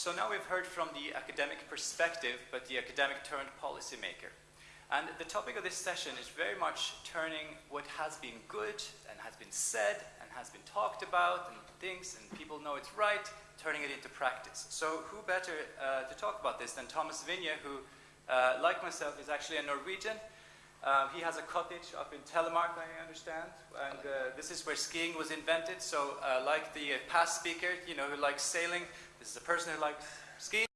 So now we've heard from the academic perspective, but the academic turned policymaker. And the topic of this session is very much turning what has been good and has been said and has been talked about and things and people know it's right, turning it into practice. So who better uh, to talk about this than Thomas Vinje, who, uh, like myself, is actually a Norwegian. Uh, he has a cottage up in Telemark, I understand, and uh, this is where skiing was invented. So uh, like the past speaker, you know, who likes sailing, this is a person who likes skiing.